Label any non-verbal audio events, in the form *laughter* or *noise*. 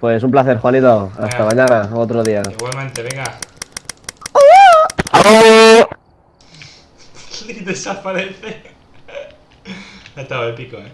Pues un placer, Juanito. Hasta Venga. mañana, otro día. Igualmente, venga. Y *laughs* desaparece. Ha estado épico, eh.